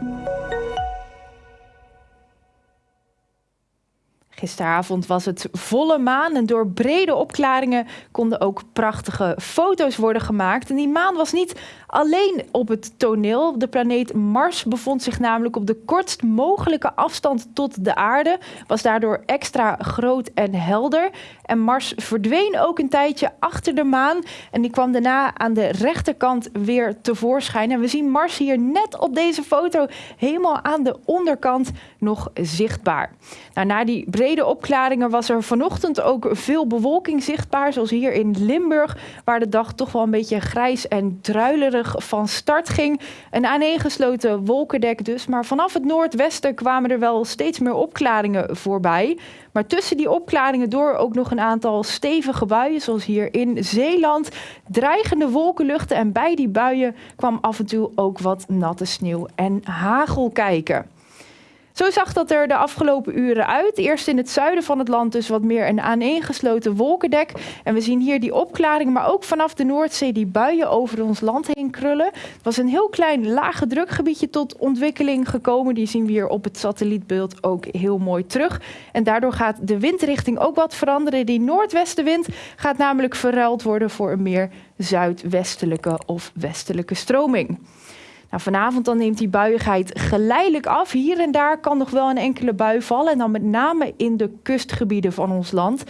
Música Gisteravond was het volle maan en door brede opklaringen konden ook prachtige foto's worden gemaakt. En die maan was niet alleen op het toneel. De planeet Mars bevond zich namelijk op de kortst mogelijke afstand tot de aarde, was daardoor extra groot en helder. En Mars verdween ook een tijdje achter de maan en die kwam daarna aan de rechterkant weer tevoorschijn. En we zien Mars hier net op deze foto helemaal aan de onderkant nog zichtbaar. Nou, na die brede opklaringen was er vanochtend ook veel bewolking zichtbaar, zoals hier in Limburg, waar de dag toch wel een beetje grijs en druilerig van start ging. Een aaneengesloten wolkendek dus, maar vanaf het noordwesten kwamen er wel steeds meer opklaringen voorbij. Maar tussen die opklaringen door ook nog een aantal stevige buien, zoals hier in Zeeland. Dreigende wolkenluchten en bij die buien kwam af en toe ook wat natte sneeuw en hagel kijken. Zo zag dat er de afgelopen uren uit. Eerst in het zuiden van het land dus wat meer een aaneengesloten wolkendek. En we zien hier die opklaringen, maar ook vanaf de Noordzee die buien over ons land heen krullen. Het was een heel klein lage drukgebiedje tot ontwikkeling gekomen. Die zien we hier op het satellietbeeld ook heel mooi terug. En daardoor gaat de windrichting ook wat veranderen. Die noordwestenwind gaat namelijk verruild worden voor een meer zuidwestelijke of westelijke stroming. Nou, vanavond dan neemt die buiigheid geleidelijk af. Hier en daar kan nog wel een enkele bui vallen. En dan met name in de kustgebieden van ons land.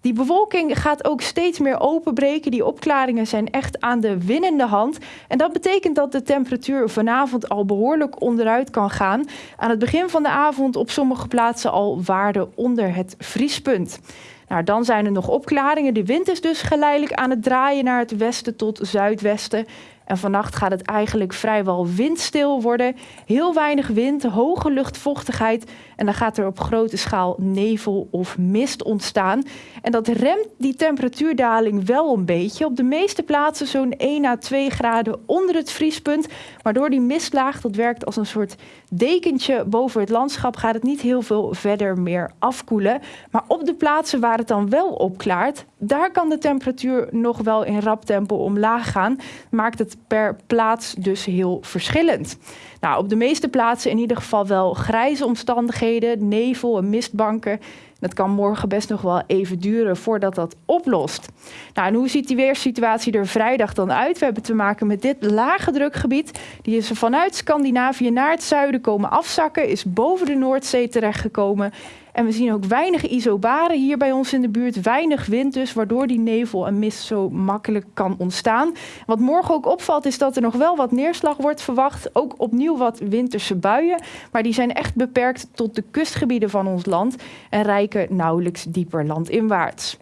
Die bewolking gaat ook steeds meer openbreken. Die opklaringen zijn echt aan de winnende hand. En dat betekent dat de temperatuur vanavond al behoorlijk onderuit kan gaan. Aan het begin van de avond op sommige plaatsen al waarden onder het vriespunt. Nou, dan zijn er nog opklaringen. De wind is dus geleidelijk aan het draaien naar het westen tot zuidwesten. En vannacht gaat het eigenlijk vrijwel windstil worden. Heel weinig wind, hoge luchtvochtigheid. En dan gaat er op grote schaal nevel of mist ontstaan. En dat remt die temperatuurdaling wel een beetje. Op de meeste plaatsen zo'n 1 à 2 graden onder het vriespunt. Maar door die mistlaag, dat werkt als een soort dekentje boven het landschap, gaat het niet heel veel verder meer afkoelen. Maar op de plaatsen waar het dan wel opklaart, daar kan de temperatuur nog wel in rap tempo omlaag gaan. Maakt het per plaats dus heel verschillend. Nou, op de meeste plaatsen in ieder geval wel grijze omstandigheden, nevel en mistbanken. Dat kan morgen best nog wel even duren voordat dat oplost. Nou, en hoe ziet die weersituatie er vrijdag dan uit? We hebben te maken met dit lage drukgebied. Die is vanuit Scandinavië naar het zuiden komen afzakken, is boven de Noordzee terechtgekomen. En we zien ook weinig isobaren hier bij ons in de buurt. Weinig wind dus, waardoor die nevel en mist zo makkelijk kan ontstaan. Wat morgen ook opvalt is dat er nog wel wat neerslag wordt verwacht. Ook opnieuw wat winterse buien. Maar die zijn echt beperkt tot de kustgebieden van ons land. En rijken nauwelijks dieper landinwaarts.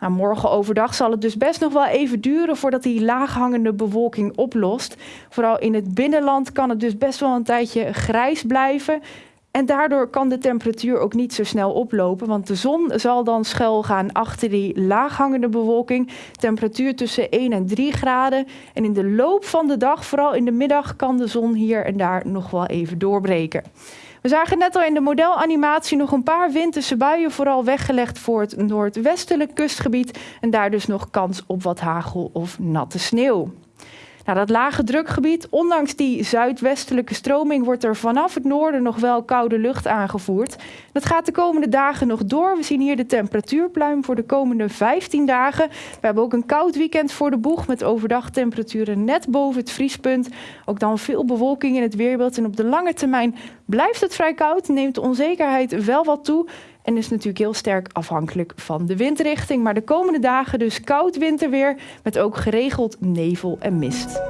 Nou, morgen overdag zal het dus best nog wel even duren voordat die laaghangende bewolking oplost. Vooral in het binnenland kan het dus best wel een tijdje grijs blijven. En daardoor kan de temperatuur ook niet zo snel oplopen, want de zon zal dan schuil gaan achter die laaghangende bewolking. Temperatuur tussen 1 en 3 graden. En in de loop van de dag, vooral in de middag, kan de zon hier en daar nog wel even doorbreken. We zagen net al in de modelanimatie nog een paar winterse buien, vooral weggelegd voor het noordwestelijk kustgebied. En daar dus nog kans op wat hagel of natte sneeuw. Nou, dat lage drukgebied, ondanks die zuidwestelijke stroming, wordt er vanaf het noorden nog wel koude lucht aangevoerd. Dat gaat de komende dagen nog door. We zien hier de temperatuurpluim voor de komende 15 dagen. We hebben ook een koud weekend voor de boeg met overdag temperaturen net boven het vriespunt. Ook dan veel bewolking in het weerbeeld. En op de lange termijn blijft het vrij koud, neemt de onzekerheid wel wat toe. En is natuurlijk heel sterk afhankelijk van de windrichting. Maar de komende dagen dus koud winterweer met ook geregeld nevel en mist.